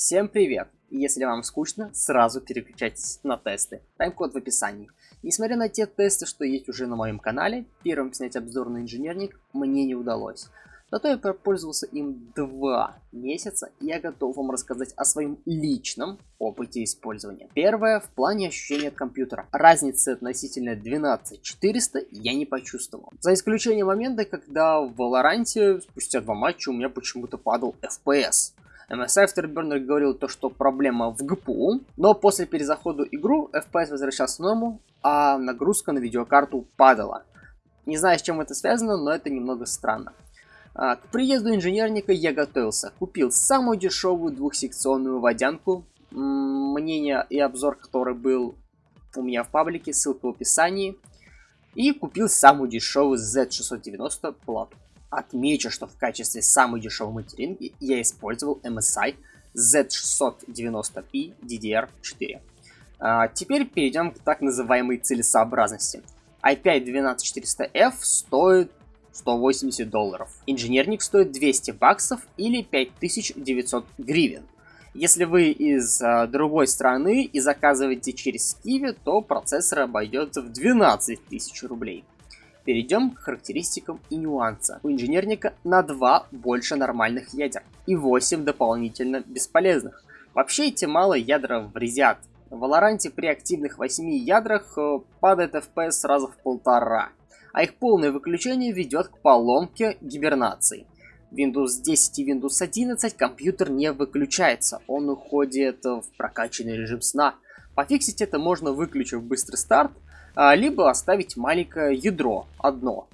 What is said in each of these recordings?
Всем привет! Если вам скучно, сразу переключайтесь на тесты. Тайм-код в описании. Несмотря на те тесты, что есть уже на моем канале, первым снять обзор на инженерник мне не удалось. Зато я пользовался им два месяца, и я готов вам рассказать о своем личном опыте использования. Первое, в плане ощущения от компьютера. Разницы относительно 12400 я не почувствовал. За исключением момента, когда в Valorant спустя два матча у меня почему-то падал FPS. MSI Afterburner говорил то, что проблема в ГПУ, но после перезахода игру FPS возвращался в норму, а нагрузка на видеокарту падала. Не знаю, с чем это связано, но это немного странно. А, к приезду инженерника я готовился. Купил самую дешевую двухсекционную водянку. Мнение и обзор, который был у меня в паблике, ссылка в описании. И купил самую дешевую Z690 плату. Отмечу, что в качестве самой дешевой материнки я использовал MSI Z690P DDR4. А, теперь перейдем к так называемой целесообразности. i5-12400F стоит 180 долларов. Инженерник стоит 200 баксов или 5900 гривен. Если вы из а, другой страны и заказываете через Kiwi, то процессор обойдется в 12 тысяч рублей. Перейдем к характеристикам и нюансам. У инженерника на 2 больше нормальных ядер и 8 дополнительно бесполезных. Вообще эти малые ядра врезят. В Валоранте при активных 8 ядрах э, падает FPS сразу в полтора а их полное выключение ведет к поломке гибернации. Windows 10 и Windows 11 компьютер не выключается, он уходит в прокачанный режим сна. Пофиксить это можно выключив быстрый старт, либо оставить маленькое ядро одно,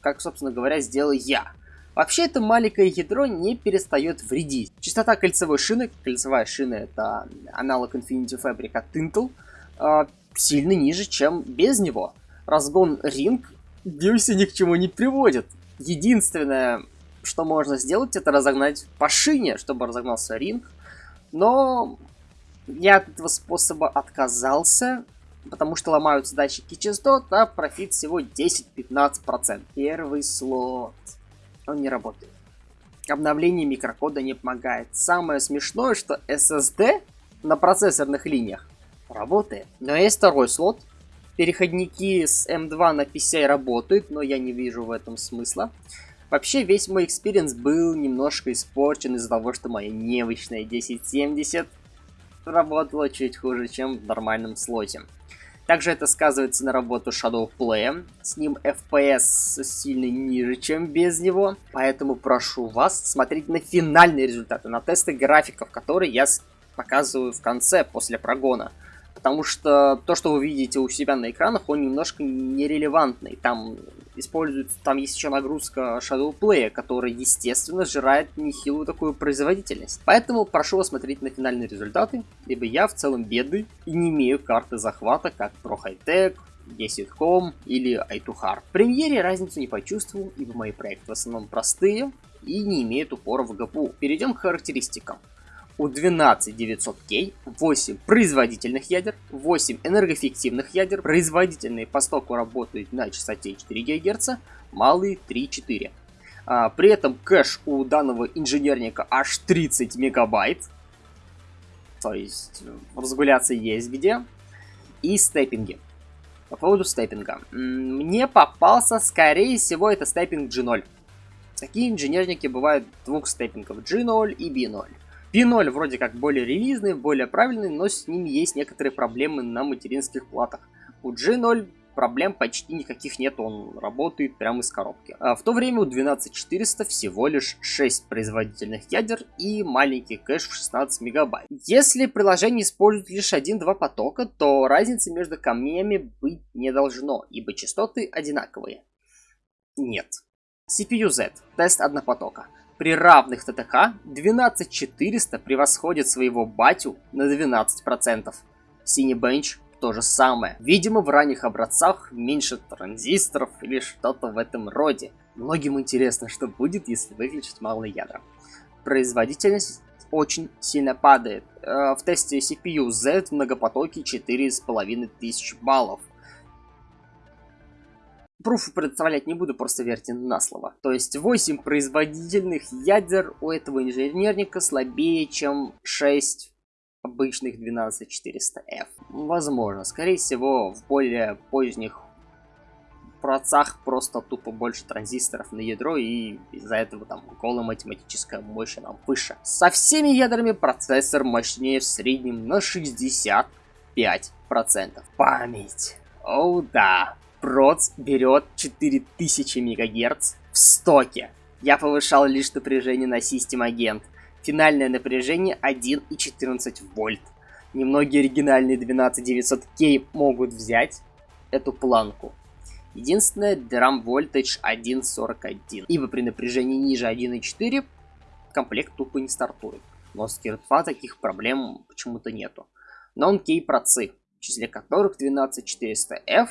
как, собственно говоря, сделал я. Вообще это маленькое ядро не перестает вредить. Частота кольцевой шины, кольцевая шина это аналог Infinity Fabric от Intel, а, сильно ниже, чем без него разгон ринг Дюси ни к чему не приводит. Единственное, что можно сделать, это разогнать по шине, чтобы разогнался ринг. Но я от этого способа отказался, потому что ломаются датчики частот, а профит всего 10-15%. Первый слот. Он не работает. Обновление микрокода не помогает. Самое смешное, что SSD на процессорных линиях работает. Но есть второй слот, Переходники с M2 на PCI работают, но я не вижу в этом смысла. Вообще, весь мой experience был немножко испорчен из-за того, что моя немощная 1070 работала чуть хуже, чем в нормальном слоте. Также это сказывается на работу Shadow Play. С ним FPS сильно ниже, чем без него. Поэтому прошу вас смотреть на финальные результаты, на тесты графиков, которые я показываю в конце, после прогона потому что то, что вы видите у себя на экранах, он немножко нерелевантный. Там используется, там есть еще нагрузка Shadow Play, которая, естественно, сжирает нехилую такую производительность. Поэтому прошу вас смотреть на финальные результаты, ибо я в целом бедный и не имею карты захвата, как High Tech, 10.com или i2hard. В премьере разницу не почувствовал, ибо мои проекты в основном простые и не имеют упора в GPU. Перейдем к характеристикам у 12900K 8 производительных ядер, 8 энергоэффективных ядер, производительные по стоку работают на частоте 4 ГГц, малые 3-4. А, при этом кэш у данного инженерника аж 30 мегабайт, то есть разгуляться есть где, и степпинги. По поводу степпинга. Мне попался, скорее всего, это степпинг G0. Такие инженерники бывают двух степпингов G0 и B0. P0 вроде как более релизный, более правильный, но с ним есть некоторые проблемы на материнских платах. У G0 проблем почти никаких нет, он работает прямо из коробки. А в то время у 12400 всего лишь 6 производительных ядер и маленький кэш в 16 мегабайт. Если приложение использует лишь 1-2 потока, то разницы между камнями быть не должно, ибо частоты одинаковые. Нет. CPU Z. Тест однопотока. При равных ТТХ 12400 превосходит своего батю на 12%. Cinebench то же самое. Видимо, в ранних образцах меньше транзисторов или что-то в этом роде. Многим интересно, что будет, если выключить малые ядра. Производительность очень сильно падает. Э, в тесте CPU Z в многопотоке 4500 баллов. Пруфы представлять не буду, просто верьте на слово. То есть 8 производительных ядер у этого инженерника слабее, чем 6 обычных 12400F. Возможно, скорее всего, в более поздних процах просто тупо больше транзисторов на ядро, и из-за этого там голая математическая мощь нам выше. Со всеми ядрами процессор мощнее в среднем на 65%. Память. О да, проц берет 4000 МГц в стоке. Я повышал лишь напряжение на систем агент. Финальное напряжение 1,14 вольт. Немногие оригинальные 12900K могут взять эту планку. Единственное, Drum Voltage 1.41, ибо при напряжении ниже 1.4 комплект тупо не стартует. Но с Gear 2 таких проблем почему-то нету. Non-Key процы, в числе которых 12400F,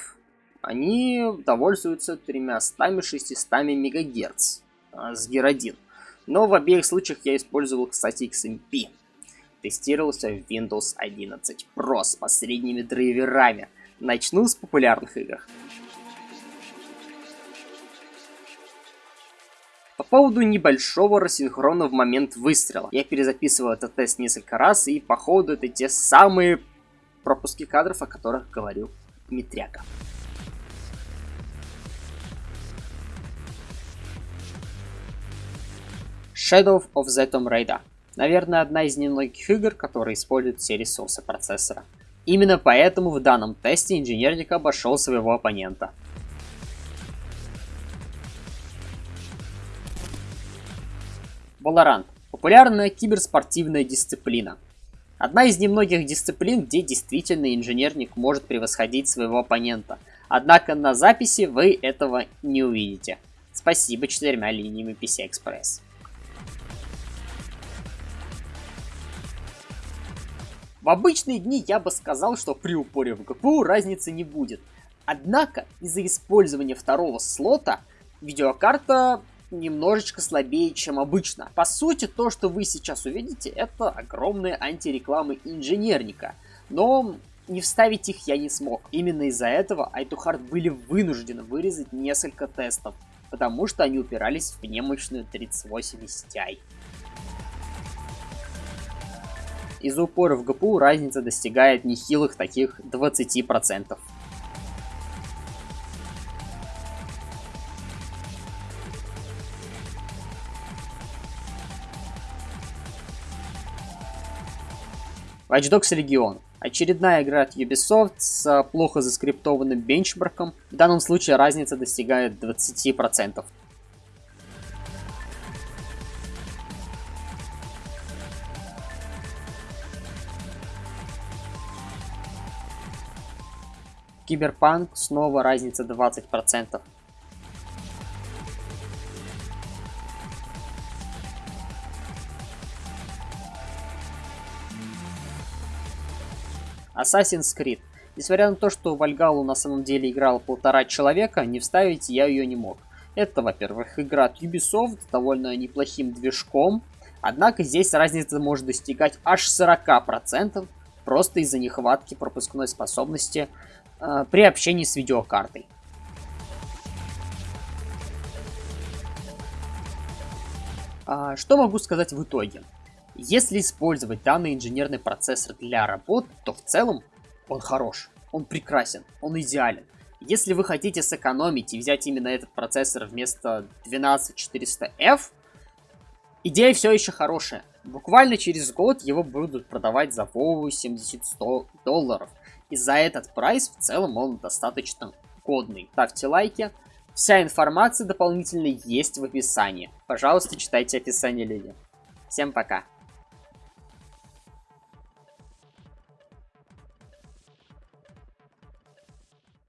они довольствуются 300-600 МГц а, с 1. Но в обеих случаях я использовал, кстати, XMP. Тестировался в Windows 11 Pro с последними драйверами. Начну с популярных игр. По поводу небольшого рассинхрона в момент выстрела. Я перезаписывал этот тест несколько раз, и походу это те самые пропуски кадров, о которых говорил Дмитряка. Shadow of the Tomb Raider. Наверное, одна из немногих игр, которые используют все ресурсы процессора. Именно поэтому в данном тесте инженерник обошел своего оппонента. Valorant – популярная киберспортивная дисциплина. Одна из немногих дисциплин, где действительно инженерник может превосходить своего оппонента. Однако на записи вы этого не увидите. Спасибо четырьмя линиями PC-Express. В обычные дни я бы сказал, что при упоре в ГПУ разницы не будет. Однако из-за использования второго слота видеокарта немножечко слабее, чем обычно. По сути, то, что вы сейчас увидите, это огромные антирекламы инженерника. Но не вставить их я не смог. Именно из-за этого iToHard были вынуждены вырезать несколько тестов, потому что они упирались в немощную 3080 Ti. Из-за упора в ГПУ разница достигает нехилых таких 20%. Watch Dogs Legion. Очередная игра от Ubisoft с плохо заскриптованным бенчмарком. В данном случае разница достигает 20%. Киберпанк снова разница 20%. Assassin's Creed. Несмотря на то, что в Альгалу на самом деле играло полтора человека, не вставить я ее не мог. Это, во-первых, игра от Ubisoft с довольно неплохим движком, однако здесь разница может достигать аж 40%, просто из-за нехватки пропускной способности э, при общении с видеокартой. А, что могу сказать в итоге? Если использовать данный инженерный процессор для работ, то в целом он хорош, он прекрасен, он идеален. Если вы хотите сэкономить и взять именно этот процессор вместо 12400F, идея все еще хорошая. Буквально через год его будут продавать за 80-100 долларов. И за этот прайс в целом он достаточно годный. Ставьте лайки. Вся информация дополнительно есть в описании. Пожалуйста, читайте описание, люди. Всем пока.